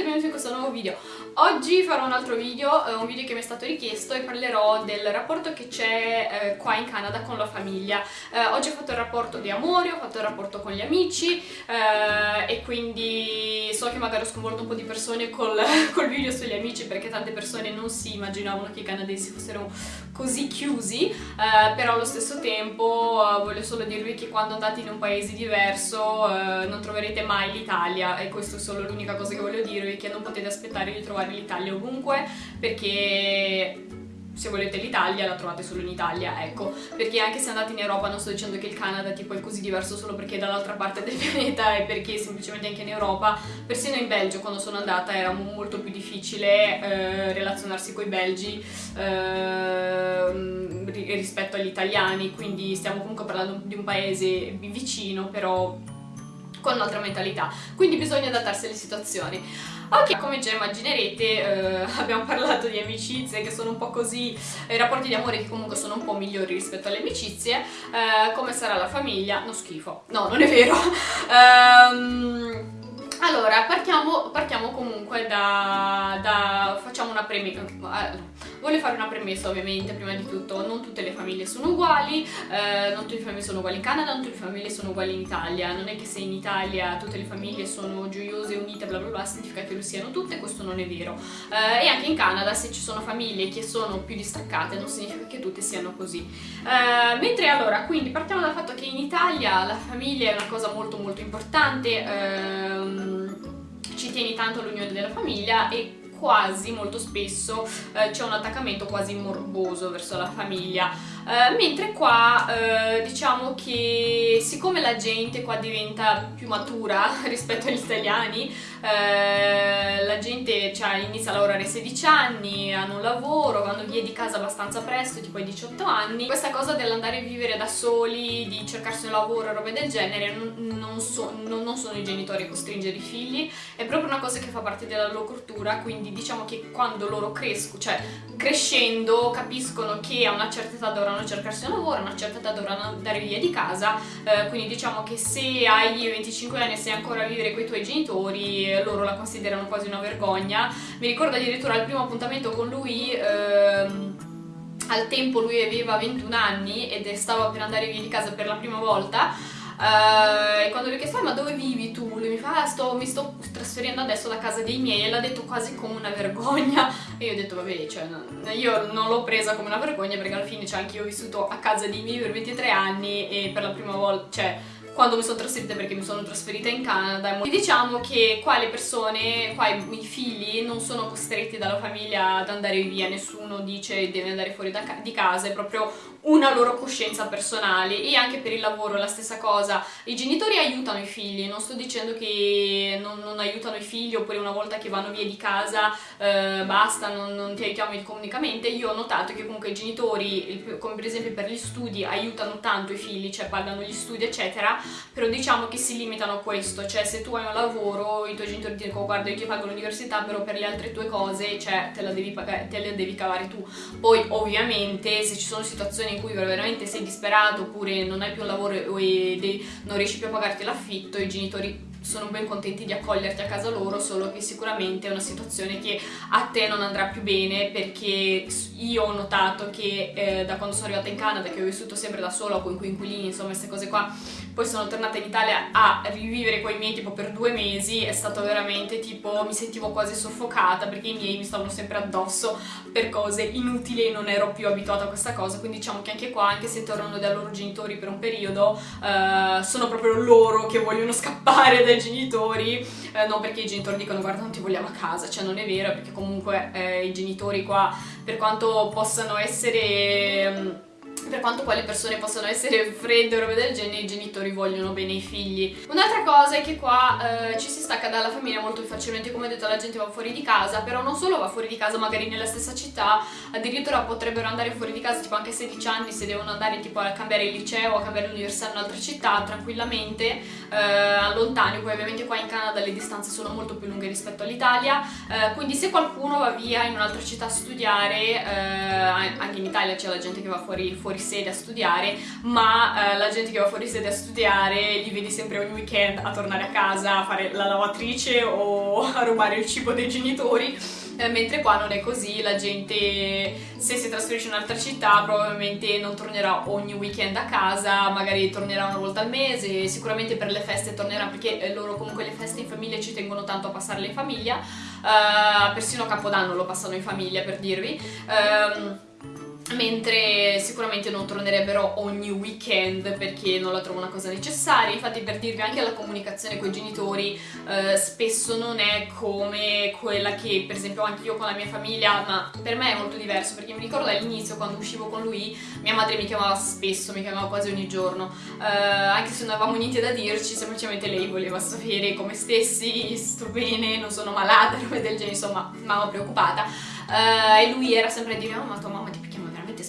e benvenuti in questo nuovo video. Oggi farò un altro video, eh, un video che mi è stato richiesto e parlerò del rapporto che c'è eh, qua in Canada con la famiglia. Eh, oggi ho fatto il rapporto di amore, ho fatto il rapporto con gli amici e quindi so che magari ho sconvolto un po' di persone col, col video sugli amici perché tante persone non si immaginavano che i canadesi fossero così chiusi, però allo stesso tempo voglio solo dirvi che quando andate in un paese diverso non troverete mai l'Italia e questo è solo l'unica cosa che voglio dirvi, che non potete aspettare di trovare l'Italia ovunque perché se volete l'Italia la trovate solo in Italia, ecco, perché anche se andate in Europa non sto dicendo che il Canada tipo è così diverso solo perché è dall'altra parte del pianeta e perché semplicemente anche in Europa, persino in Belgio quando sono andata era molto più difficile eh, relazionarsi con i belgi eh, rispetto agli italiani, quindi stiamo comunque parlando di un paese vicino però con un'altra mentalità, quindi bisogna adattarsi alle situazioni. Ok, come già immaginerete eh, abbiamo parlato di amicizie che sono un po' così, i rapporti di amore che comunque sono un po' migliori rispetto alle amicizie, eh, come sarà la famiglia, no schifo, no non è vero. um, allora, partiamo, partiamo comunque da, da, facciamo una premessa, voglio fare una premessa ovviamente prima di tutto, non tutte le famiglie sono uguali, eh, non tutte le famiglie sono uguali in Canada, non tutte le famiglie sono uguali in Italia, non è che se in Italia tutte le famiglie sono gioiose, unite, bla bla bla, significa che lo siano tutte, questo non è vero. Eh, e anche in Canada se ci sono famiglie che sono più distaccate non significa che tutte siano così. Eh, mentre allora, quindi partiamo dal fatto che in Italia la famiglia è una cosa molto molto importante, ehm, ci tieni tanto all'unione della famiglia e quasi, molto spesso, eh, c'è un attaccamento quasi morboso verso la famiglia. Eh, mentre qua eh, diciamo che siccome la gente qua diventa più matura rispetto agli italiani, eh, la gente cioè, inizia a lavorare a 16 anni, hanno un lavoro, vanno via di casa abbastanza presto, tipo ai 18 anni. Questa cosa dell'andare a vivere da soli, di cercarsi un lavoro robe del genere, non, non, so, non, non, sono i genitori a costringere i figli, è proprio una cosa che fa parte della loro cultura, quindi diciamo che quando loro crescono, cioè crescendo capiscono che a una certa età dovranno cercarsi un lavoro, a una certa età dovranno andare via di casa, eh, quindi diciamo che se hai 25 anni e sei ancora a vivere con i tuoi genitori loro la considerano quasi una vergogna. Mi ricordo addirittura al primo appuntamento con lui... Ehm, al tempo lui aveva 21 anni ed stava per andare via di casa per la prima volta uh, e quando lui ha chiesto ma dove vivi tu? Lui mi fa ah, sto, mi sto trasferendo adesso da casa dei miei e l'ha detto quasi come una vergogna. E io ho detto vabbè cioè, io non l'ho presa come una vergogna perché alla fine cioè, anche io ho vissuto a casa dei miei per 23 anni e per la prima volta cioè quando mi sono trasferita perché mi sono trasferita in Canada e diciamo che qua le persone, qua i, figli non sono costretti dalla famiglia ad andare via, nessuno dice deve andare fuori da, di casa, è proprio una loro coscienza personale e anche per il lavoro la stessa cosa. I genitori aiutano i figli, non sto dicendo che non, non aiutano i figli oppure una volta che vanno via di casa eh, basta, non, non, ti aiutiamo economicamente. Io ho notato che comunque i genitori, come per esempio per gli studi, aiutano tanto i figli, cioè pagano gli studi eccetera, però diciamo che si limitano a questo, cioè se tu hai un lavoro i tuoi genitori ti dicono guarda io ti pago l'università però per le altre tue cose cioè te devi, pagare, te la devi cavare tu. Poi ovviamente se ci sono situazioni in cui veramente sei disperato oppure non hai più un lavoro e non riesci più a pagarti l'affitto, i genitori sono ben contenti di accoglierti a casa loro, solo che sicuramente è una situazione che a te non andrà più bene perché io ho notato che eh, da quando sono arrivata in Canada, che ho vissuto sempre da sola con coinquilini, insomma queste cose qua, poi sono tornata in Italia a rivivere con i miei tipo per due mesi, è stato veramente tipo, mi sentivo quasi soffocata perché i miei mi stavano sempre addosso per cose inutili e non ero più abituata a questa cosa, quindi diciamo che anche qua, anche se tornano dai loro genitori per un periodo, eh, sono proprio loro che vogliono scappare dai genitori, eh, non perché i genitori dicono guarda non ti vogliamo a casa, cioè non è vero, perché comunque eh, i genitori qua, per quanto possano essere... Per quanto qua le persone possano essere fredde o robe del genere, i genitori vogliono bene i figli. Un'altra cosa è che qua eh, ci si stacca dalla famiglia molto facilmente, come ho detto la gente va fuori di casa, però non solo va fuori di casa magari nella stessa città, addirittura potrebbero andare fuori di casa tipo anche a 16 anni se devono andare tipo a cambiare il liceo a cambiare l'università in un'altra città tranquillamente, eh, lontani, poi ovviamente qua in Canada le distanze sono molto più lunghe rispetto all'Italia, eh, quindi se qualcuno va via in un'altra città a studiare, eh, anche in Italia c'è la gente che va fuori, fuori sede a studiare, ma eh, la gente che va fuori sede a studiare li vedi sempre ogni weekend a tornare a casa a fare la lavatrice o a rubare il cibo dei genitori eh, mentre qua non è così, la gente se si trasferisce in un'altra città probabilmente non tornerà ogni weekend a casa, magari tornerà una volta al mese, sicuramente per le feste tornerà perché eh, loro comunque le feste in famiglia ci tengono tanto a passarle in famiglia, uh, persino Capodanno lo passano in famiglia per dirvi. Um, mentre sicuramente non tornerebbero ogni weekend perché non la trovo una cosa necessaria. Infatti per dirvi anche la comunicazione con i genitori eh, spesso non è come quella che per esempio anche io con la mia famiglia ma per me è molto diverso. Perché mi ricordo all'inizio quando uscivo con lui mia madre mi chiamava spesso, mi chiamava quasi ogni giorno. Eh, anche se non avevamo niente da dirci semplicemente lei voleva sapere come stessi, sto bene, non sono malata, robe del genere insomma mamma preoccupata. Eh, e lui era sempre a dire oh ma tua mamma ti veramente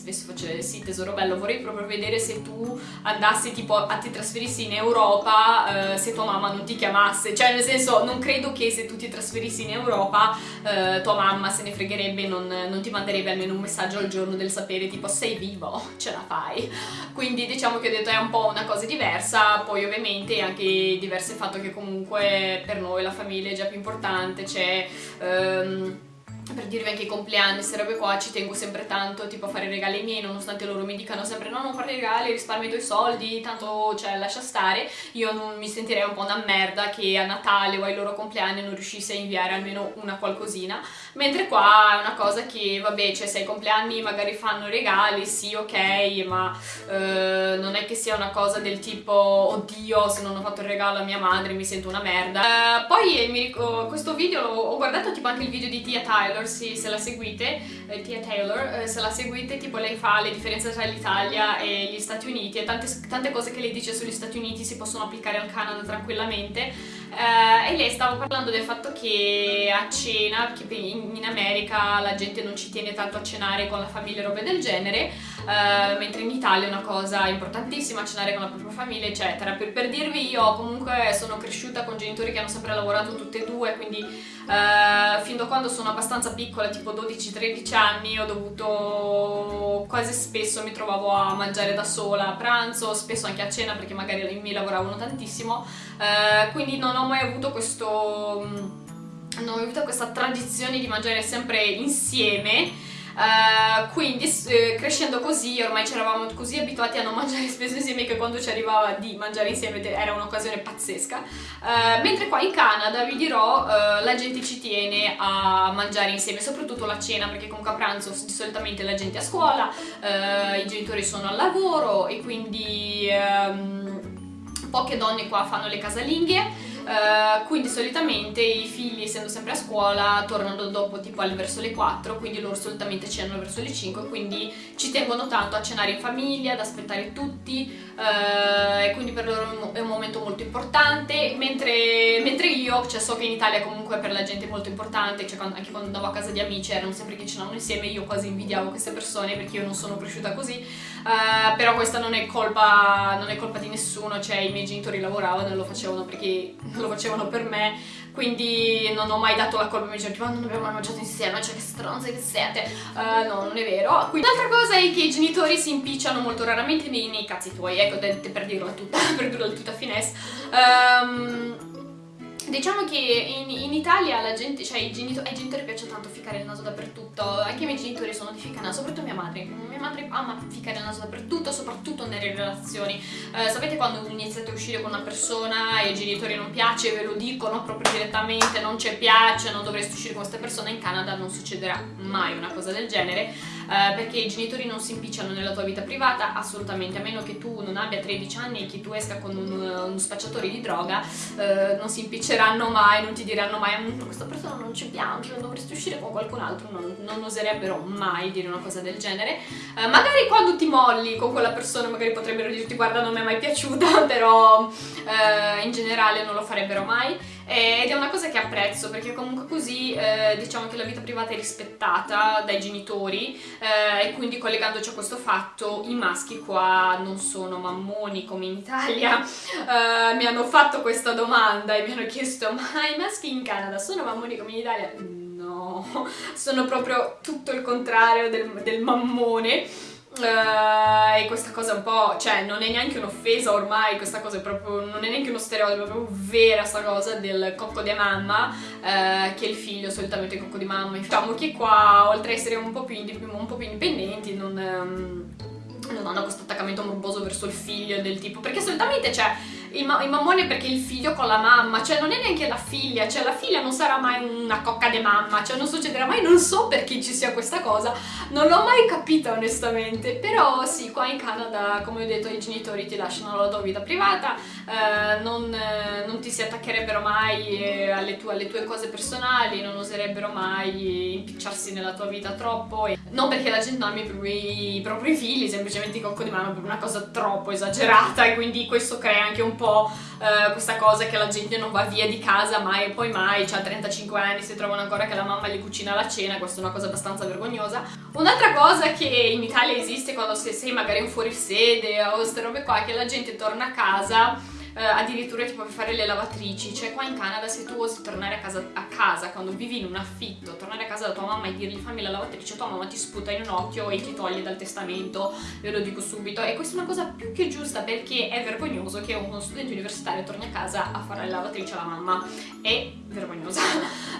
spesso faceva sì tesoro bello. Vorrei proprio vedere se tu andassi tipo a ti trasferissi in Europa eh, se tua mamma non ti chiamasse. Cioè nel senso non credo che se tu ti trasferissi in Europa eh, tua mamma se ne fregherebbe non, non ti manderebbe almeno un messaggio al giorno del sapere tipo sei vivo ce la fai. Quindi diciamo che ho detto è un po' una cosa diversa. Poi ovviamente anche diverso il fatto che comunque per noi la famiglia è già più importante c'è ehm, per dirvi anche i compleanni, queste robe qua ci tengo sempre tanto tipo a fare regali ai miei nonostante loro mi dicano sempre no non fare regali risparmi i tuoi soldi tanto cioè lascia stare. Io non mi sentirei un po' una merda che a Natale o ai loro compleanni non riuscissi a inviare almeno una qualcosina. Mentre qua è una cosa che vabbè cioè se ai compleanni magari fanno regali sì ok ma eh, non è che sia una cosa del tipo oddio se non ho fatto il regalo a mia madre mi sento una merda. Eh, poi mi questo video ho guardato tipo anche il video di Tia Tyler Taylor, sì, se la seguite, eh, Tia Taylor, eh, se la seguite, tipo lei fa le differenze tra l'Italia e gli Stati Uniti e tante, tante, cose che lei dice sugli Stati Uniti si possono applicare al Canada tranquillamente. Eh, e lei stava parlando del fatto che a cena, che in, in, America la gente non ci tiene tanto a cenare con la famiglia e robe del genere, eh, mentre in Italia è una cosa importantissima cenare con la propria famiglia eccetera. Per, per dirvi io comunque sono cresciuta con genitori che hanno sempre lavorato tutte e due, quindi eh, fin da quando sono abbastanza piccola, tipo 12-13 anni, ho dovuto quasi spesso mi trovavo a mangiare da sola a pranzo, spesso anche a cena perché magari i miei lavoravano tantissimo, eh, quindi non ho mai avuto questo non ho avuto questa tradizione di mangiare sempre insieme Uh, quindi uh, crescendo così ormai ci eravamo così abituati a non mangiare spesso insieme che quando ci arrivava di mangiare insieme era un'occasione pazzesca. Uh, mentre qua in Canada vi dirò la gente ci tiene a mangiare insieme soprattutto la cena perché comunque a pranzo solitamente la gente è a scuola i genitori sono al lavoro e quindi um, poche donne qua fanno le casalinghe Uh, quindi solitamente i figli essendo sempre a scuola tornano dopo tipo al verso le 4 quindi loro solitamente cenano verso le 5 quindi ci tengono tanto a cenare in famiglia, ad aspettare tutti uh, e quindi per loro è un momento molto importante mentre, mentre io, cioè so che in Italia comunque per la gente è molto importante cioè quando, anche quando andavo a casa di amici erano sempre che cenavano insieme io quasi invidiavo queste persone perché io non sono cresciuta così uh, però questa non è, colpa, non è colpa di nessuno cioè i miei genitori lavoravano e lo facevano perché lo facevano per me quindi non ho mai dato la colpa ai miei genitori non abbiamo mai mangiato insieme cioè che stronze che siete. Uh, no non è vero. Quindi l'altra cosa è che i genitori si impicciano molto raramente nei, nei cazzi tuoi ecco per dirla tutta per dirla tutta finesse. Um, Diciamo che in, in Italia gente, cioè ai genitori, ai genitori piace tanto ficcare il naso dappertutto, anche i miei genitori sono di ficcare il naso, soprattutto mia madre. Mia madre ama ficcare il naso dappertutto, soprattutto nelle relazioni. Eh, sapete quando iniziate a uscire con una persona e ai genitori non piace, ve lo dicono proprio direttamente, non ci piace, non dovreste uscire con questa persona, in Canada non succederà mai una cosa del genere eh, perché i genitori non si impicciano nella tua vita privata assolutamente, a meno che tu non abbia 13 anni e che tu esca con un, uno spacciatore di droga, eh, non si impicceranno mai, non ti diranno mai mm, questa persona non ci piace, non dovresti uscire con qualcun altro, non, non oserebbero mai dire una cosa del genere. Eh, magari quando ti molli con quella persona magari potrebbero dirti guarda non mi è mai piaciuta, però eh, in generale non lo farebbero mai ed è una cosa che apprezzo perché comunque così eh, diciamo che la vita privata è rispettata dai genitori eh, e quindi collegandoci a questo fatto i maschi qua non sono mammoni come in Italia eh, mi hanno fatto questa domanda e mi hanno chiesto ma i maschi in Canada sono mammoni come in Italia? No, sono proprio tutto il contrario del, del mammone Uh, e questa cosa un po', cioè non è neanche un'offesa ormai, questa cosa è proprio, non è neanche uno stereotipo, è proprio vera sta cosa del cocco di mamma, uh, che il figlio solitamente è cocco di mamma. Diciamo che qua, oltre a essere un po' più, un po più indipendenti, non, um, non hanno questo attaccamento morboso verso il figlio del tipo, perché solitamente c'è il, ma il mammone perché il figlio con la mamma, cioè non è neanche la figlia, cioè la figlia non sarà mai una cocca di mamma, cioè non succederà mai, non so perché ci sia questa cosa, non l'ho mai capita onestamente, però sì, qua in Canada, come ho detto, i genitori ti lasciano la tua vita privata, eh, non, eh, non, ti si attaccherebbero mai eh, alle, tue, alle, tue, cose personali, non oserebbero mai impicciarsi nella tua vita troppo, e non perché la gente ami i propri, i propri figli, semplicemente i cocco di mano per una cosa troppo esagerata e quindi questo crea anche un po' eh, questa cosa che la gente non va via di casa mai e poi mai, cioè a 35 anni si trovano ancora che la mamma gli cucina la cena, questa è una cosa abbastanza vergognosa. Un'altra cosa che in Italia esiste quando sei magari in fuorisede o queste robe qua è che la gente torna a casa eh, addirittura tipo per fare le lavatrici, cioè qua in Canada se tu osi tornare a casa, a casa quando vivi in un affitto, tornare a casa da tua mamma e dirgli fammi la lavatrice, tua mamma ti sputa in un occhio e ti toglie dal testamento, ve lo dico subito, e questa è una cosa più che giusta perché è vergognoso che uno studente universitario torni a casa a fare la lavatrice alla mamma, è vergognosa,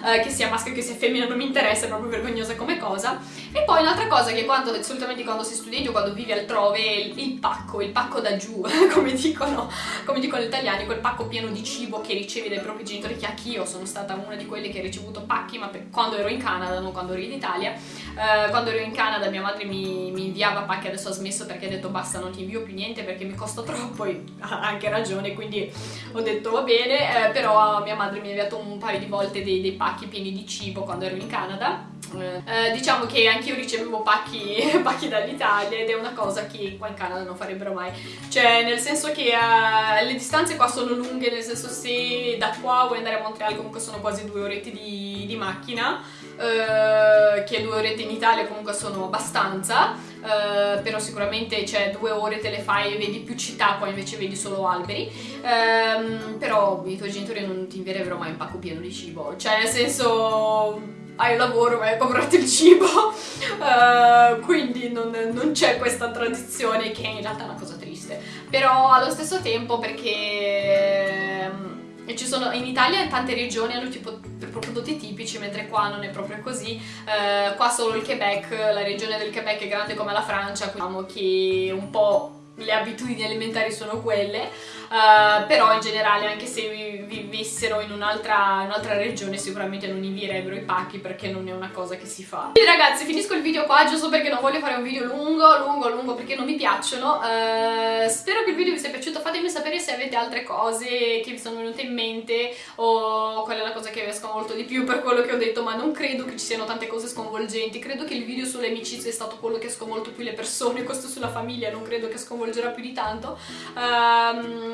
uh, che sia maschio che sia femmina non mi interessa, è proprio vergognosa come cosa. E poi un'altra cosa che quando, solitamente quando sei studente o quando vivi altrove, il, il pacco, il pacco da giù, come dicono, come dicono gli italiani, quel pacco pieno di cibo che ricevi dai propri genitori, che anch'io sono stata una di quelle che ha ricevuto pacchi, ma per, quando ero in Canada, non quando ero in Italia. Uh, quando ero in Canada mia madre mi, mi, inviava pacchi, adesso ha smesso perché ha detto basta non ti invio più niente perché mi costa troppo e ha anche ragione, quindi ho detto va bene, eh, però mia madre mi ha inviato un paio di volte dei, dei pacchi pieni di cibo quando ero in Canada. Eh, diciamo che anche io ricevevo pacchi, pacchi dall'Italia ed è una cosa che qua in Canada non farebbero mai. Cioè nel senso che uh, le distanze qua sono lunghe nel senso se da qua vuoi andare a Montreal comunque sono quasi due orette di, di macchina uh, che due orette in Italia comunque sono abbastanza uh, però sicuramente cioè due ore te le fai e vedi più città qua invece vedi solo alberi. Um, però i tuoi genitori non ti invierebbero mai un pacco pieno di cibo. Cioè nel senso hai lavoro vai a comprarti il cibo. Uh, quindi non, non c'è questa tradizione che in realtà è una cosa triste. Però allo stesso tempo perché um, ci sono, in Italia tante regioni hanno tipo prodotti tipici mentre qua non è proprio così. Uh, qua solo il Quebec, la regione del Quebec è grande come la Francia diciamo che un po' le abitudini alimentari sono quelle, uh, però in generale anche se vivessero in un'altra un regione sicuramente non invierebbero i pacchi perché non è una cosa che si fa. Quindi ragazzi finisco il video qua giusto perché non voglio fare un video lungo, lungo, lungo perché non mi piacciono, uh, spero che il video vi sia piaciuto, fatemi sapere se avete altre cose che vi sono venute in mente o qual è la cosa che vi ha sconvolto di più per quello che ho detto, ma non credo che ci siano tante cose sconvolgenti, credo che il video sulle amicizie è stato quello che ha sconvolto più le persone, questo sulla famiglia non credo che sconvolga coinvolgerà più di tanto.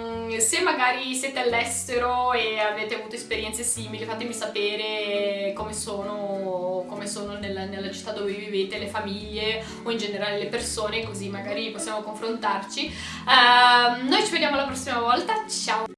Um, se magari siete all'estero e avete avuto esperienze simili, fatemi sapere come sono, come sono nella, nella città dove vivete, le famiglie o in generale le persone, così magari possiamo confrontarci. Uh, noi ci vediamo la prossima volta, ciao!